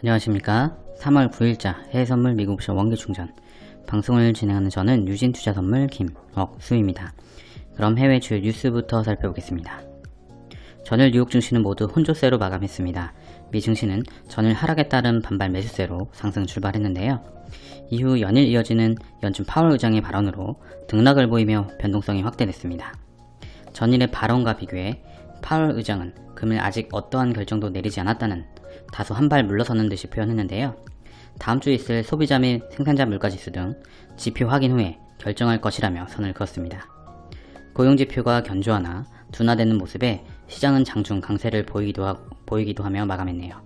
안녕하십니까. 3월 9일자 해외선물 미국 옵션 원기충전. 방송을 진행하는 저는 유진투자선물 김억수입니다. 그럼 해외 주요 뉴스부터 살펴보겠습니다. 전일 뉴욕 증시는 모두 혼조세로 마감했습니다. 미 증시는 전일 하락에 따른 반발 매수세로 상승 출발했는데요. 이후 연일 이어지는 연준 파월 의장의 발언으로 등락을 보이며 변동성이 확대됐습니다. 전일의 발언과 비교해 파월 의장은 금일 아직 어떠한 결정도 내리지 않았다는 다소 한 발 물러서는 듯이 표현했는데요. 다음 주에 있을 소비자 및 생산자 물가지수 등 지표 확인 후에 결정할 것이라며 선을 그었습니다. 고용지표가 견조하나 둔화되는 모습에 시장은 장중 강세를 보이기도, 하, 보이기도 하며 마감했네요.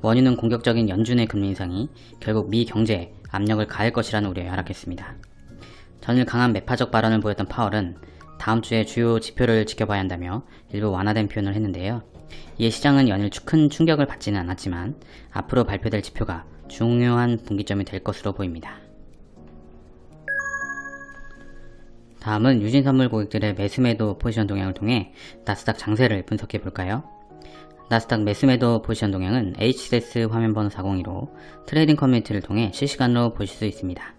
원유는 공격적인 연준의 금리 인상이 결국 미 경제에 압력을 가할 것이라는 우려에 하락했습니다. 전일 강한 매파적 발언을 보였던 파월은 다음 주에 주요 지표를 지켜봐야 한다며 일부 완화된 표현을 했는데요. 이에 시장은 연일 큰 충격을 받지는 않았지만 앞으로 발표될 지표가 중요한 분기점이 될 것으로 보입니다. 다음은 유진선물 고객들의 매수매도 포지션 동향을 통해 나스닥 장세를 분석해 볼까요? 나스닥 매수매도 포지션 동향은 HCS 화면번호 402로 트레이딩 커뮤니티를 통해 실시간으로 보실 수 있습니다.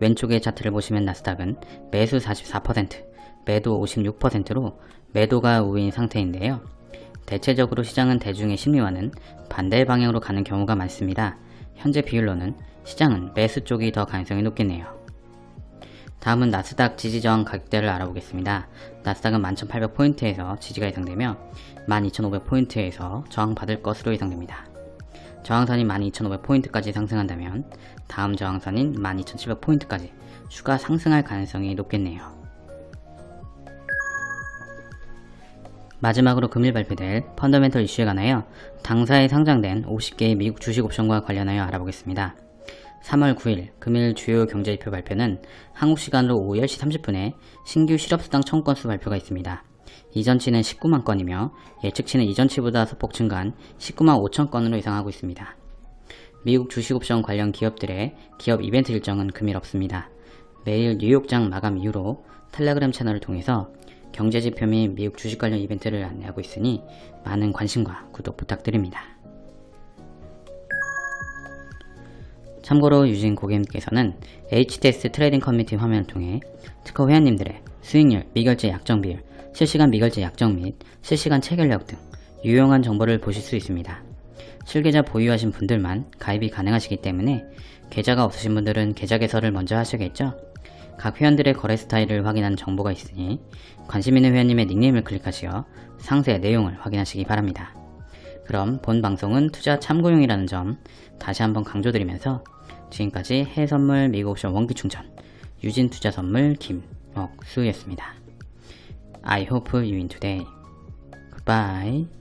왼쪽의 차트를 보시면 나스닥은 매수 44%, 매도 56%로 매도가 우위인 상태인데요. 대체적으로 시장은 대중의 심리와는 반대 방향으로 가는 경우가 많습니다. 현재 비율로는 시장은 매수 쪽이 더 가능성이 높겠네요. 다음은 나스닥 지지저항 가격대를 알아보겠습니다. 나스닥은 11,800포인트에서 지지가 예상되며 12,500포인트에서 저항받을 것으로 예상됩니다. 저항선이 12,500포인트까지 상승한다면 다음 저항선인 12,700포인트까지 추가 상승할 가능성이 높겠네요. 마지막으로 금일 발표될 펀더멘털 이슈에 관하여 당사에 상장된 50개의 미국 주식 옵션과 관련하여 알아보겠습니다. 3월 9일 금일 주요 경제지표 발표는 한국 시간으로 오후 10시 30분에 신규 실업수당 청구 건수 발표가 있습니다. 이전치는 19만 건이며 예측치는 이전치보다 소폭 증가한 19만 5천 건으로 예상하고 있습니다. 미국 주식옵션 관련 기업들의 기업 이벤트 일정은 금일 없습니다. 매일 뉴욕장 마감 이후로 텔레그램 채널을 통해서 경제지표 및 미국 주식 관련 이벤트를 안내하고 있으니 많은 관심과 구독 부탁드립니다. 참고로 유진 고객님께서는 HTS 트레이딩 커뮤니티 화면을 통해 특허 회원님들의 수익률, 미결제 약정 비율, 실시간 미결제 약정 및 실시간 체결력 등 유용한 정보를 보실 수 있습니다. 실계좌 보유하신 분들만 가입이 가능하시기 때문에 계좌가 없으신 분들은 계좌 개설을 먼저 하셔야겠죠? 각 회원들의 거래 스타일을 확인하는 정보가 있으니 관심 있는 회원님의 닉네임을 클릭하시어 상세 내용을 확인하시기 바랍니다. 그럼 본 방송은 투자 참고용이라는 점 다시 한번 강조드리면서 지금까지 해선물 미국옵션 원기충전 유진투자선물 김옥수였습니다. I hope you win today. Goodbye.